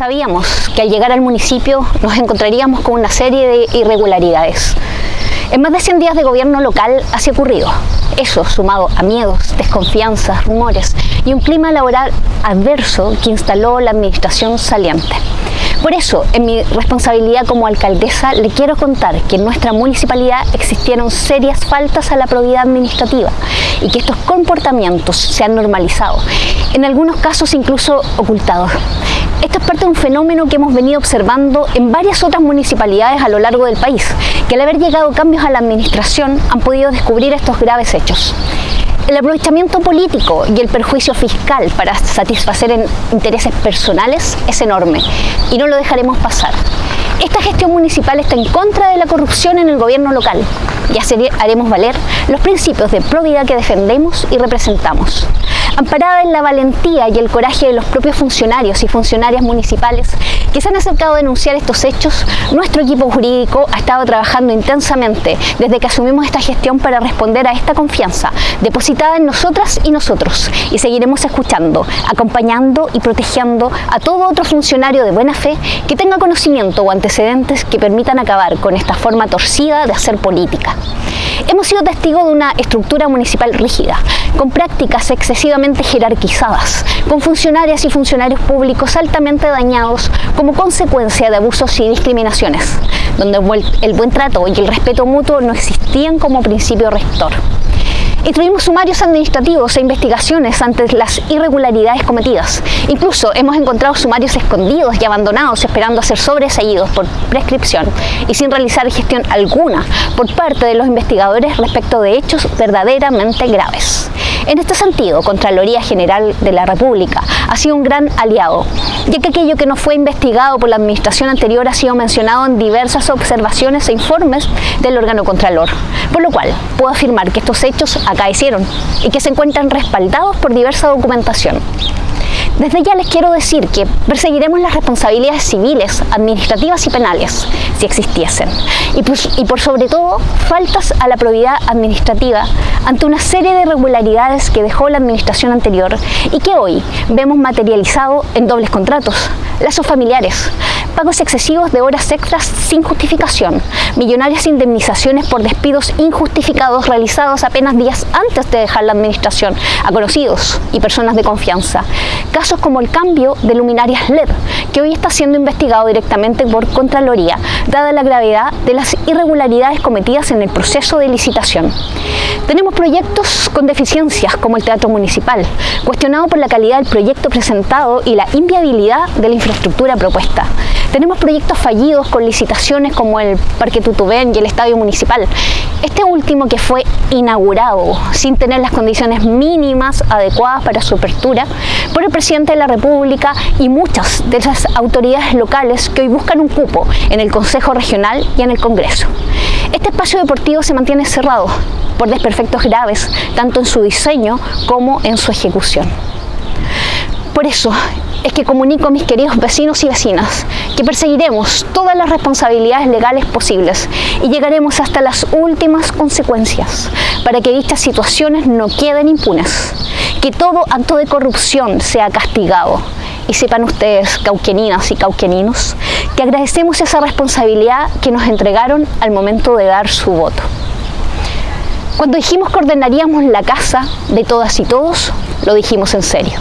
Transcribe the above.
Sabíamos que al llegar al municipio nos encontraríamos con una serie de irregularidades. En más de 100 días de gobierno local así ocurrido. Eso sumado a miedos, desconfianzas, rumores y un clima laboral adverso que instaló la administración saliente. Por eso, en mi responsabilidad como alcaldesa, le quiero contar que en nuestra municipalidad existieron serias faltas a la probidad administrativa y que estos comportamientos se han normalizado, en algunos casos incluso ocultados. Esto es parte de un fenómeno que hemos venido observando en varias otras municipalidades a lo largo del país, que al haber llegado cambios a la administración han podido descubrir estos graves hechos. El aprovechamiento político y el perjuicio fiscal para satisfacer intereses personales es enorme y no lo dejaremos pasar. Esta gestión municipal está en contra de la corrupción en el gobierno local y haremos valer los principios de probidad que defendemos y representamos. Amparada en la valentía y el coraje de los propios funcionarios y funcionarias municipales que se han acercado a denunciar estos hechos, nuestro equipo jurídico ha estado trabajando intensamente desde que asumimos esta gestión para responder a esta confianza depositada en nosotras y nosotros y seguiremos escuchando, acompañando y protegiendo a todo otro funcionario de buena fe que tenga conocimiento o antecedentes que permitan acabar con esta forma torcida de hacer política. Hemos sido testigos de una estructura municipal rígida, con prácticas excesivamente jerarquizadas, con funcionarias y funcionarios públicos altamente dañados como consecuencia de abusos y discriminaciones, donde el buen trato y el respeto mutuo no existían como principio rector. Instruimos sumarios administrativos e investigaciones ante las irregularidades cometidas. Incluso hemos encontrado sumarios escondidos y abandonados esperando a ser sobreseídos por prescripción y sin realizar gestión alguna por parte de los investigadores respecto de hechos verdaderamente graves. En este sentido, Contraloría General de la República ha sido un gran aliado, ya que aquello que no fue investigado por la administración anterior ha sido mencionado en diversas observaciones e informes del órgano Contralor, por lo cual puedo afirmar que estos hechos acaecieron y que se encuentran respaldados por diversa documentación. Desde ya les quiero decir que perseguiremos las responsabilidades civiles, administrativas y penales, si existiesen, y, por sobre todo faltas a la probidad administrativa ante una serie de irregularidades que dejó la administración anterior y que hoy vemos materializado en dobles contratos, lazos familiares, pagos excesivos de horas extras sin justificación, millonarias indemnizaciones por despidos injustificados realizados apenas días antes de dejar la administración a conocidos y personas de confianza, casos como el cambio de luminarias LED, que hoy está siendo investigado directamente por Contraloría, dada la gravedad de las irregularidades cometidas en el proceso de licitación. Tenemos proyectos con deficiencias como el Teatro Municipal, cuestionado por la calidad del proyecto presentado y la inviabilidad de la infraestructura propuesta. Tenemos proyectos fallidos con licitaciones como el Parque Tutubén y el Estadio Municipal. Este último que fue inaugurado sin tener las condiciones mínimas adecuadas para su apertura por el presidente de la República y muchas de esas autoridades locales que hoy buscan un cupo en el Consejo Regional y en el Congreso. Este espacio deportivo se mantiene cerrado por desperfectos graves, tanto en su diseño como en su ejecución. Por eso es que comunico a mis queridos vecinos y vecinas que perseguiremos todas las responsabilidades legales posibles y llegaremos hasta las últimas consecuencias para que dichas situaciones no queden impunes, que todo acto de corrupción sea castigado. Y sepan ustedes, cauqueninas y cauqueninos, que agradecemos esa responsabilidad que nos entregaron al momento de dar su voto. Cuando dijimos que ordenaríamos la casa de todas y todos, lo dijimos en serio.